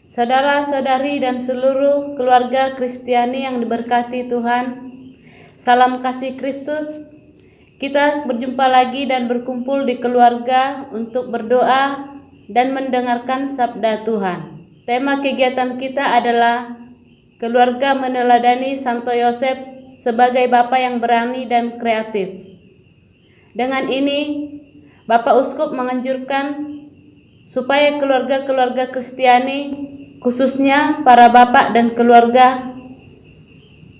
Saudara-saudari dan seluruh keluarga Kristiani yang diberkati Tuhan, salam kasih Kristus. Kita berjumpa lagi dan berkumpul di keluarga untuk berdoa dan mendengarkan sabda Tuhan. Tema kegiatan kita adalah keluarga meneladani Santo Yosef sebagai bapak yang berani dan kreatif. Dengan ini, Bapak Uskup menganjurkan supaya keluarga-keluarga Kristiani khususnya para bapak dan keluarga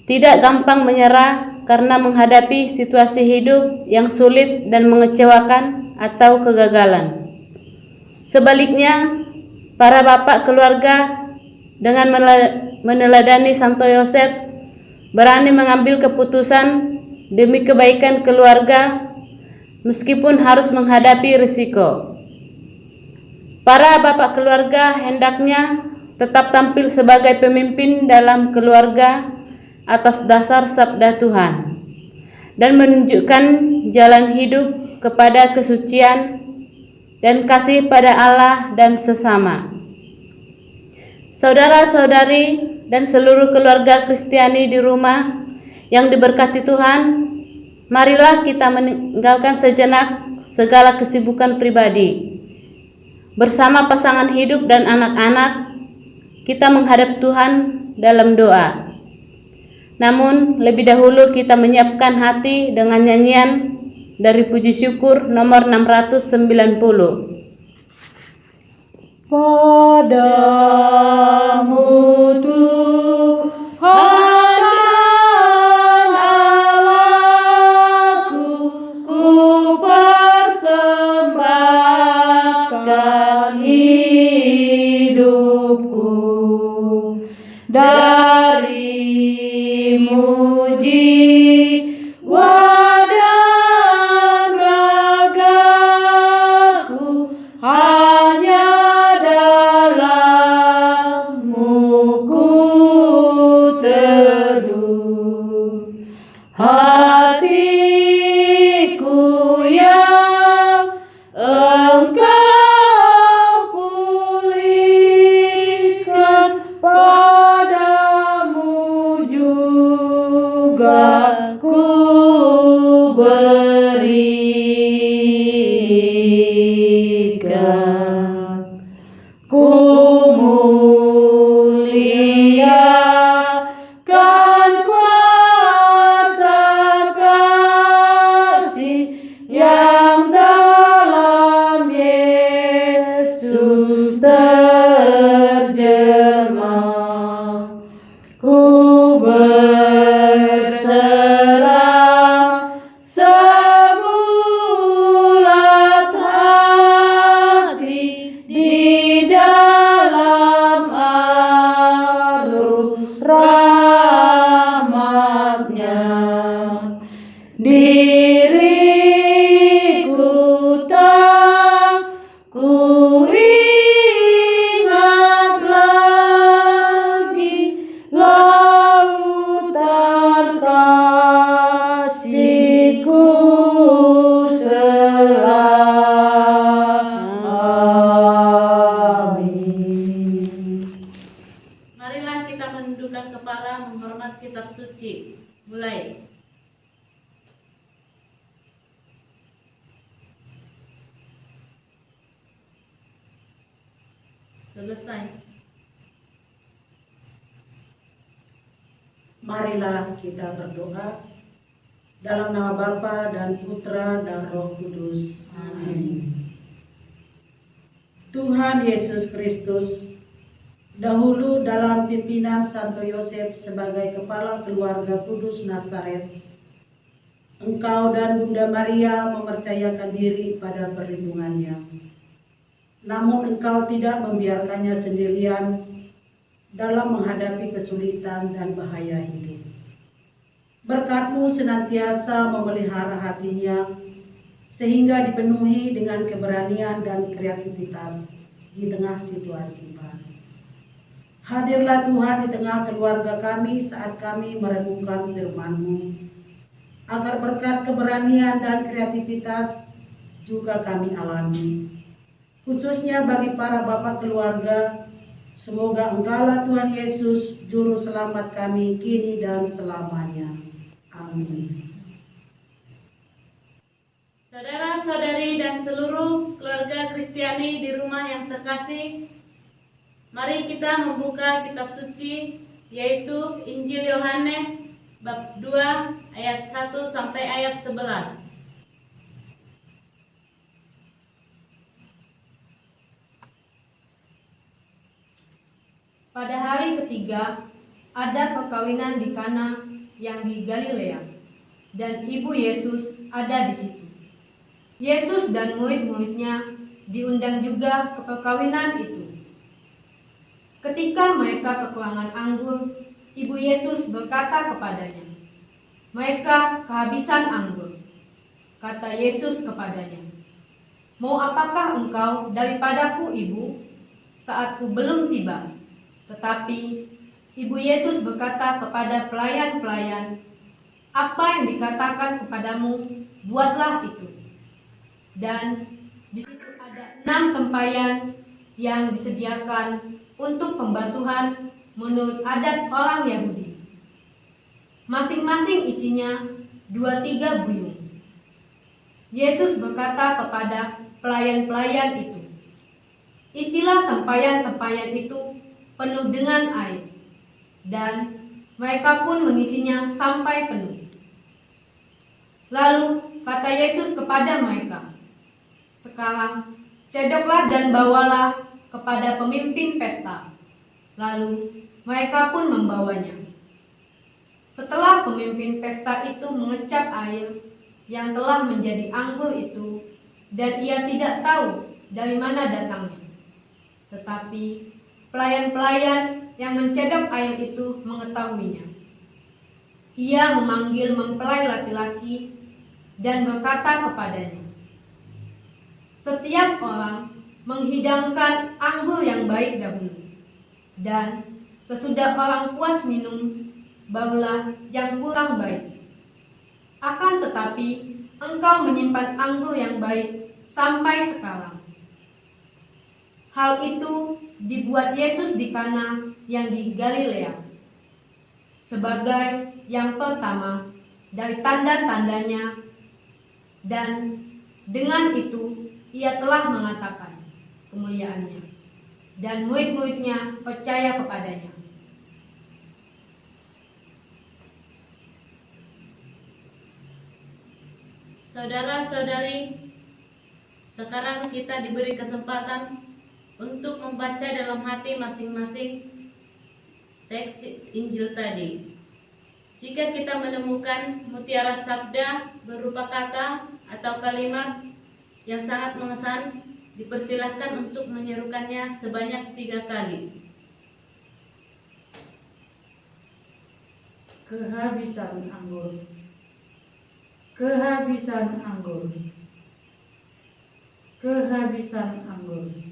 tidak gampang menyerah karena menghadapi situasi hidup yang sulit dan mengecewakan atau kegagalan. Sebaliknya, para bapak keluarga dengan meneladani Santo Yosef berani mengambil keputusan demi kebaikan keluarga meskipun harus menghadapi risiko. Para bapak keluarga hendaknya tetap tampil sebagai pemimpin dalam keluarga atas dasar sabda Tuhan dan menunjukkan jalan hidup kepada kesucian dan kasih pada Allah dan sesama. Saudara-saudari dan seluruh keluarga Kristiani di rumah yang diberkati Tuhan, marilah kita meninggalkan sejenak segala kesibukan pribadi. Bersama pasangan hidup dan anak-anak, kita menghadap Tuhan dalam doa. Namun, lebih dahulu kita menyiapkan hati dengan nyanyian dari puji syukur nomor 690. Padamu Tuhan Marilah kita berdoa dalam nama Bapa dan Putra dan Roh Kudus. Amin. Tuhan Yesus Kristus, dahulu dalam pimpinan Santo Yosef sebagai kepala keluarga Kudus Nazaret, Engkau dan Bunda Maria mempercayakan diri pada perlindungannya. Namun engkau tidak membiarkannya sendirian dalam menghadapi kesulitan dan bahaya hidup. Berkatmu senantiasa memelihara hatinya sehingga dipenuhi dengan keberanian dan kreativitas di tengah situasi baru. Hadirlah Tuhan di tengah keluarga kami saat kami merenungkan firman-Mu, agar berkat keberanian dan kreativitas juga kami alami, khususnya bagi para bapak keluarga Semoga Engkaulah Tuhan Yesus, Juru Selamat kami kini dan selamanya. Amin. Saudara-saudari dan seluruh keluarga Kristiani di rumah yang terkasih, mari kita membuka kitab suci yaitu Injil Yohanes bab 2 ayat 1 sampai ayat 11. Pada hari ketiga, ada perkawinan di Kana yang di Galilea, dan ibu Yesus ada di situ. Yesus dan murid-muridnya diundang juga ke perkawinan itu. Ketika mereka kekurangan anggur, ibu Yesus berkata kepadanya, "Mereka kehabisan anggur." Kata Yesus kepadanya, "Mau apakah engkau daripadaku, ibu? Saatku belum tiba." Tetapi Ibu Yesus berkata kepada pelayan-pelayan, "Apa yang dikatakan kepadamu, buatlah itu." Dan di situ ada enam tempayan yang disediakan untuk pembasuhan menurut adat orang Yahudi. Masing-masing isinya dua tiga buyung. Yesus berkata kepada pelayan-pelayan itu, Isilah tempayan-tempayan itu penuh dengan air, dan mereka pun mengisinya sampai penuh. Lalu kata Yesus kepada mereka, "Sekarang cedoklah dan bawalah kepada pemimpin pesta." Lalu mereka pun membawanya. Setelah pemimpin pesta itu mengecap air yang telah menjadi anggur itu, dan ia tidak tahu dari mana datangnya, tetapi Pelayan-pelayan yang mencedok air itu mengetahuinya. Ia memanggil mempelai laki-laki dan berkata kepadanya, Setiap orang menghidangkan anggur yang baik dahulu, dan sesudah orang puas minum, barulah yang kurang baik. Akan tetapi, engkau menyimpan anggur yang baik sampai sekarang. Hal itu dibuat Yesus di Kana yang di Galilea sebagai yang pertama dari tanda-tandanya dan dengan itu ia telah mengatakan kemuliaannya dan murid-muridnya percaya kepadanya. Saudara-saudari, sekarang kita diberi kesempatan untuk membaca dalam hati masing-masing teks Injil tadi. Jika kita menemukan mutiara sabda berupa kata atau kalimat yang sangat mengesan, dipersilahkan untuk menyerukannya sebanyak tiga kali. Kehabisan anggur. Kehabisan anggur. Kehabisan anggur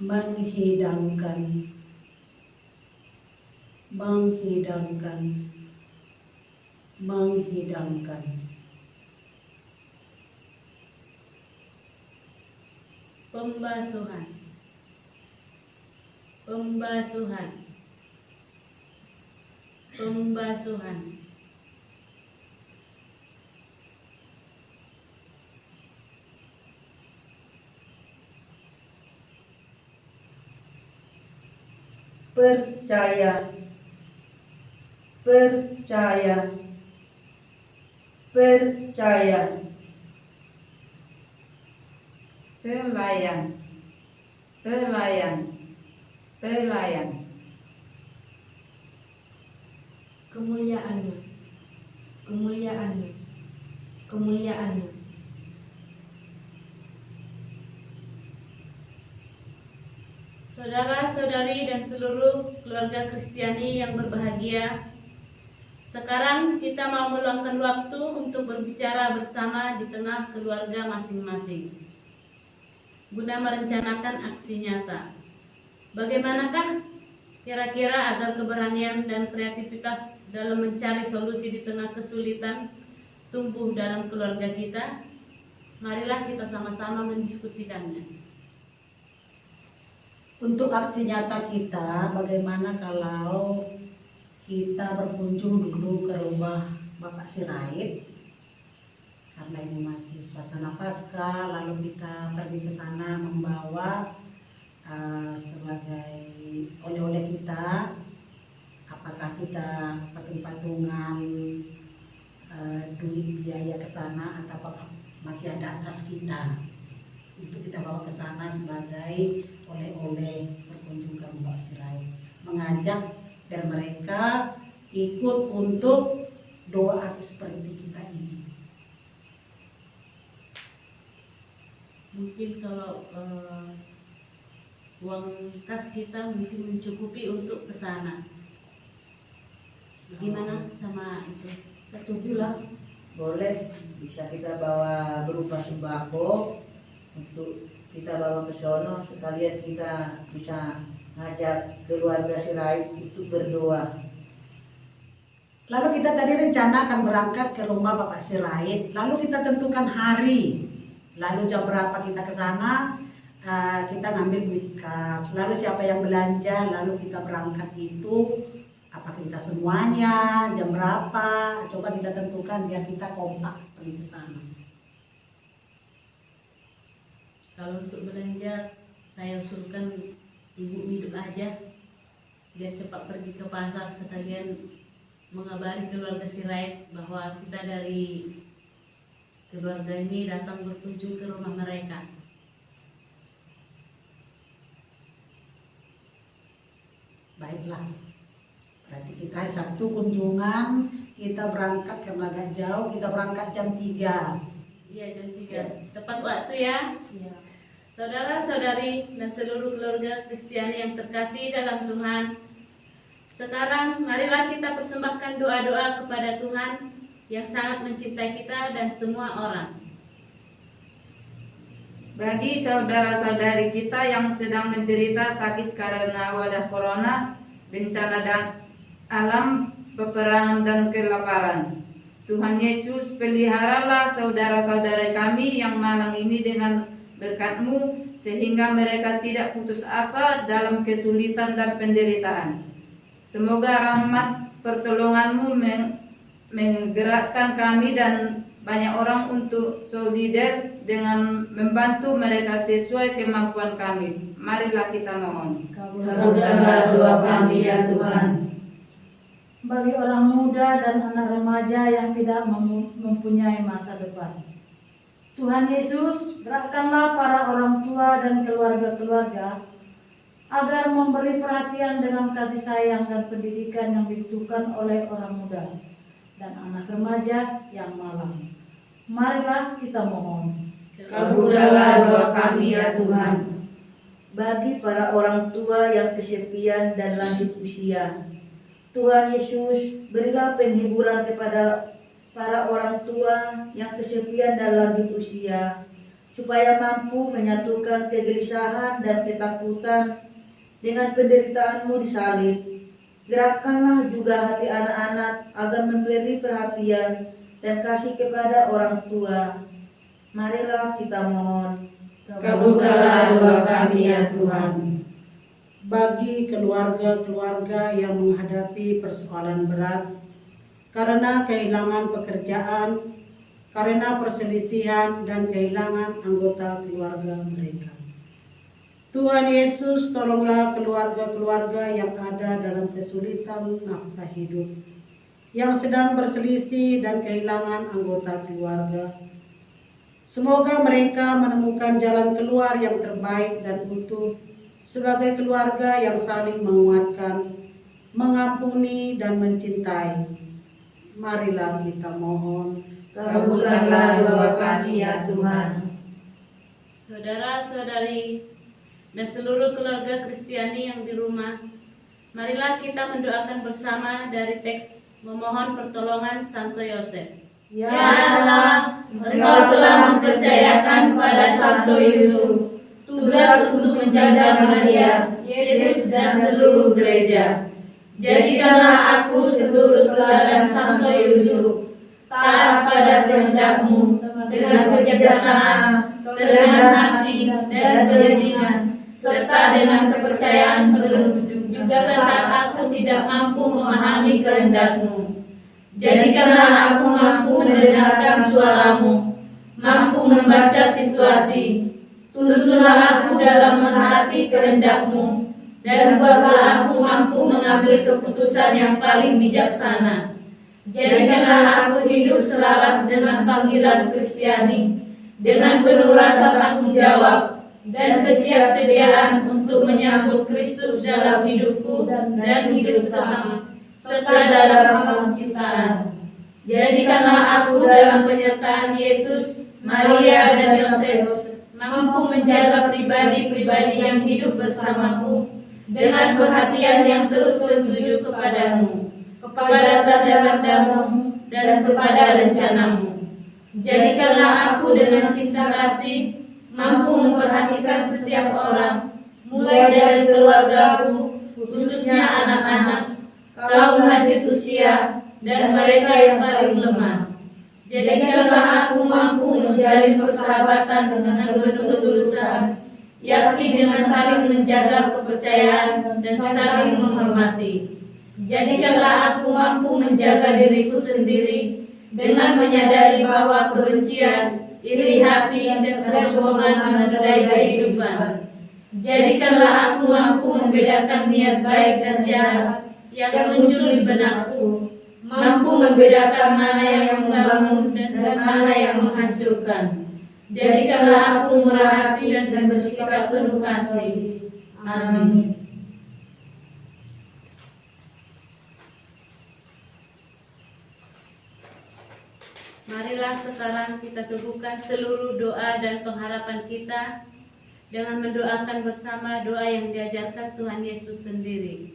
menghidangkan. Menghidangkan. Menghidangkan. Pembasuhan. Pembasuhan. Pembasuhan percaya. Percaya. Percaya. Pelayan, pelayan, pelayan. Kemuliaannya, kemuliaannya, kemuliaannya. Saudara-saudari dan seluruh keluarga Kristiani yang berbahagia, sekarang kita mau meluangkan waktu untuk berbicara bersama di tengah keluarga masing-masing. Guna merencanakan aksi nyata. Bagaimanakah kira-kira agar keberanian dan kreativitas dalam mencari solusi di tengah kesulitan tumbuh dalam keluarga kita? Marilah kita sama-sama mendiskusikannya. Untuk aksi nyata kita, bagaimana kalau kita berkunjung dulu ke rumah Bapak Sirait? Karena ini masih suasana pasca lalu kita pergi ke sana membawa uh, sebagai oleh-oleh kita. Apakah kita patung-patungan uh, duit biaya ke sana atau masih ada kas kita untuk kita bawa ke sana sebagai oleh-oleh berkunjung ke Mbak Sirai. Mengajak dan mereka ikut untuk doa seperti kita ini. Mungkin kalau eh, uang kas kita mungkin mencukupi untuk ke sana. Gimana sama itu? setuju lah. Boleh. Bisa kita bawa berupa sembako untuk kita bawa ke sono sekalian kita bisa ngajak keluarga Sirait untuk berdoa Lalu kita tadi rencana akan berangkat ke rumah Bapak Sirait. Lalu kita tentukan hari. Lalu jam berapa kita ke sana? eh, kita ngambil duit kas. Lalu siapa yang belanja? Lalu kita berangkat itu apa kita semuanya? Jam berapa? Coba kita tentukan biar kita kompak pergi ke sana. Kalau untuk belanja saya usulkan ibu hidup aja biar cepat pergi ke pasar sekalian mengabari keluarga Sirait bahwa kita dari keluarga ini datang berkunjung ke rumah mereka. Baiklah. Berarti kita hari Sabtu kunjungan, kita berangkat karena agak jauh, kita berangkat jam 3. Iya jam 3 tepat waktu ya. Saudara-saudari dan seluruh keluarga Kristiani yang terkasih dalam Tuhan, sekarang marilah kita persembahkan doa-doa kepada Tuhan yang sangat mencintai kita dan semua orang. Bagi saudara-saudari kita yang sedang menderita sakit karena wadah corona, bencana dan alam, peperangan dan kelaparan. Tuhan Yesus, peliharalah saudara-saudara kami yang malang ini dengan berkat-Mu, sehingga mereka tidak putus asa dalam kesulitan dan penderitaan. Semoga rahmat pertolongan-Mu meng- menggerakkan kami dan banyak orang untuk solider dengan membantu mereka sesuai kemampuan kami. Marilah kita mohon. kabulkanlah doa kami ya Tuhan bagi orang muda dan anak remaja yang tidak mem- mempunyai masa depan. Tuhan Yesus, gerakkanlah para orang tua dan keluarga-keluarga agar memberi perhatian dengan kasih sayang dan pendidikan yang dibutuhkan oleh orang muda dan anak remaja yang malang. Marilah kita mohon. kabulkanlah doa kami ya Tuhan bagi para orang tua yang kesepian dan lanjut usia Tuhan Yesus berilah penghiburan kepada para orang tua yang kesepian dan lanjut usia supaya mampu menyatukan kegelisahan dan ketakutan dengan penderitaanmu di salib. Gerakkanlah juga hati anak-anak agar memberi perhatian dan kasih kepada orang tua. Marilah kita mohon. Kabulkanlah doa kami ya Tuhan. Bagi keluarga-keluarga yang menghadapi persoalan berat karena kehilangan pekerjaan, karena perselisihan dan kehilangan anggota keluarga mereka. Tuhan Yesus, tolonglah keluarga-keluarga yang ada dalam kesulitan nafkah hidup, yang sedang berselisih dan kehilangan anggota keluarga. Semoga mereka menemukan jalan keluar yang terbaik dan utuh sebagai keluarga yang saling menguatkan, mengampuni dan mencintai. Marilah kita mohon. Kabulkanlah doa kami ya Tuhan. Saudara-saudari dan seluruh keluarga Kristiani yang di rumah, marilah kita mendoakan bersama dari teks memohon pertolongan Santo Yosef. Ya Allah, Engkau telah mempercayakan kepada Santo Yusuf tugas untuk menjaga Maria, Yesus dan seluruh gereja. Jadikanlah aku seluruh teladan Santo Yusuf, taat pada kehendakmu dengan kebijaksanaan, kerendahan hati dan serta serta dengan kepercayaan penuh juga saat aku tidak mampu memahami kehendakmu. Jadikanlah aku mampu mendengarkan suaramu, mampu membaca situasi. Tuntunlah aku dalam menghati kehendakmu, dan buatlah aku mampu mengambil keputusan yang paling bijaksana. Jadikanlah aku hidup selaras dengan panggilan Kristiani, dengan penuh rasa tanggung jawab, dan kesiapsediaan untuk menyambut Kristus dalam hidupku dan hidup sesama serta dalam penciptaan. Jadikanlah aku dalam penyertaan Yesus, Maria dan Yosef mampu menjaga pribadi-pribadi yang hidup bersamaku dengan perhatian yang terus tertuju kepadamu, kepada tanda-tandamu dan kepada rencanamu. Jadikanlah aku dengan cinta kasih mampu memperhatikan setiap orang, mulai dari keluargaku, khususnya anak-anak, kaum lanjut usia, dan mereka yang paling lemah. Jadikanlah aku mampu menjalin persahabatan dengan penuh ketulusan, yakni dengan saling menjaga kepercayaan dan saling menghormati. Jadikanlah aku mampu menjaga diriku sendiri dengan menyadari bahwa kebencian, iri hati, dan kesombongan menodai kehidupan. Jadikanlah aku mampu membedakan niat baik dan jahat yang muncul di benakku, mampu membedakan mana yang membangun dan mana yang menghancurkan. Jadikanlah aku murah hati dan bersikap penuh kasih. Amin. Marilah sekarang kita teguhkan seluruh doa dan pengharapan kita dengan mendoakan bersama doa yang diajarkan Tuhan Yesus sendiri.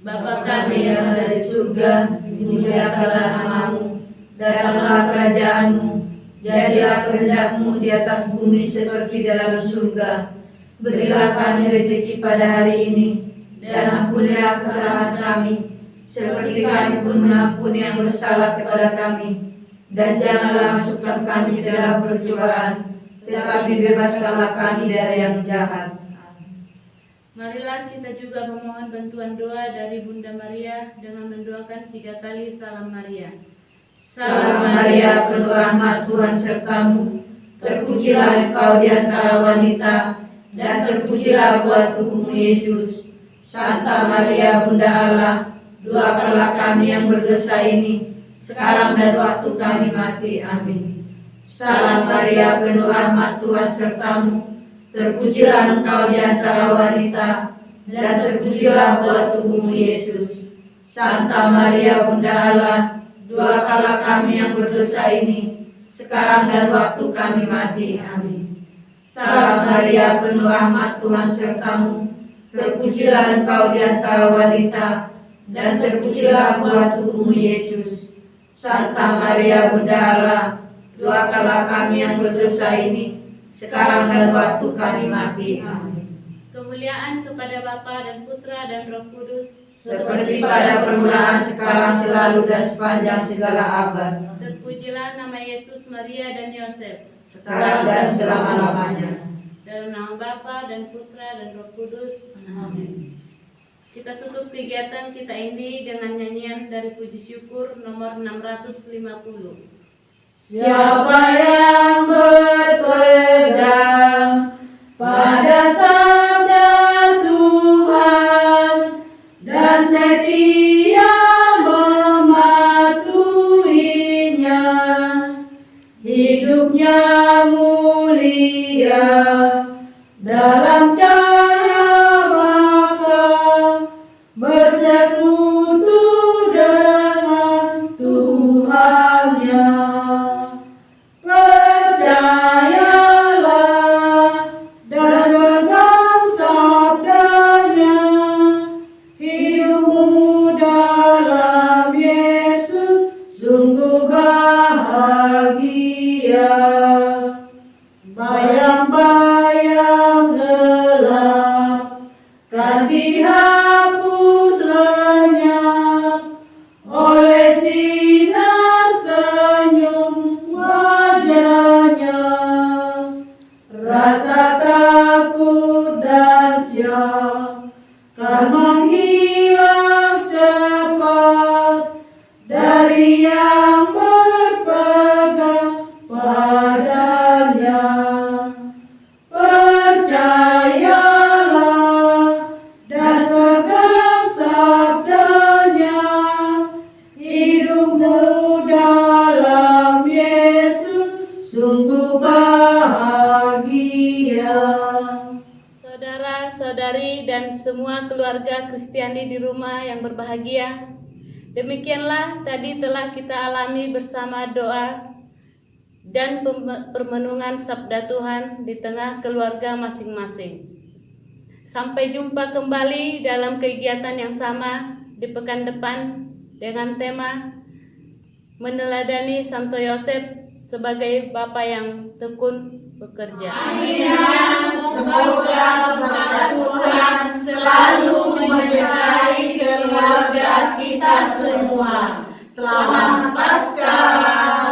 Bapa kami yang di surga, dimuliakanlah namamu, datanglah kerajaanmu, jadilah kehendakmu di atas bumi seperti dalam surga. Berilah kami rezeki pada hari ini, dan ampunilah kesalahan kami, seperti kami pun mengampuni yang bersalah kepada kami. Dan janganlah masukkan kami dalam percobaan, tetapi bebaskanlah kami dari yang jahat. Marilah kita juga memohon bantuan doa dari Bunda Maria dengan mendoakan tiga kali salam Maria. Salam Maria, penuh rahmat Tuhan sertamu. Terpujilah engkau di antara wanita, dan terpujilah buah tubuhmu Yesus. Santa Maria, Bunda Allah, doakanlah kami yang berdosa ini, sekarang dan waktu kami mati. Amin. Salam Maria, penuh rahmat Tuhan sertamu. Terpujilah engkau di antara wanita, dan terpujilah buah tubuhmu Yesus. Santa Maria, Bunda Allah, doakanlah kami yang berdosa ini, sekarang dan waktu kami mati. Amin. Salam Maria, penuh rahmat Tuhan sertamu. Terpujilah engkau di antara wanita, dan terpujilah buah tubuhmu Yesus. Santa Maria, Bunda Allah, doakanlah kami yang berdosa ini, sekarang dan waktu kami mati. Amin. Kemuliaan kepada Bapa dan Putra dan Roh Kudus, Seperti pada permulaan, sekarang, selalu, dan sepanjang segala abad. terpujilah nama Yesus, Maria dan Yosef. Sekarang dan selama-lamanya. Dalam nama Bapa dan Putra dan Roh Kudus. Amin. Kita tutup kegiatan kita ini dengan nyanyian dari puji syukur nomor 650. Siapa yang berpegang pada dalam berbahagia. Demikianlah tadi telah kita alami bersama doa dan permenungan sabda Tuhan di tengah keluarga masing-masing. Sampai jumpa kembali dalam kegiatan yang sama di pekan depan dengan tema meneladani Santo Yosef sebagai Bapa yang tekun bekerja. Amin. semoga kepada Tuhan selalu menyertai keluarga kita semua. Selamat Paskah.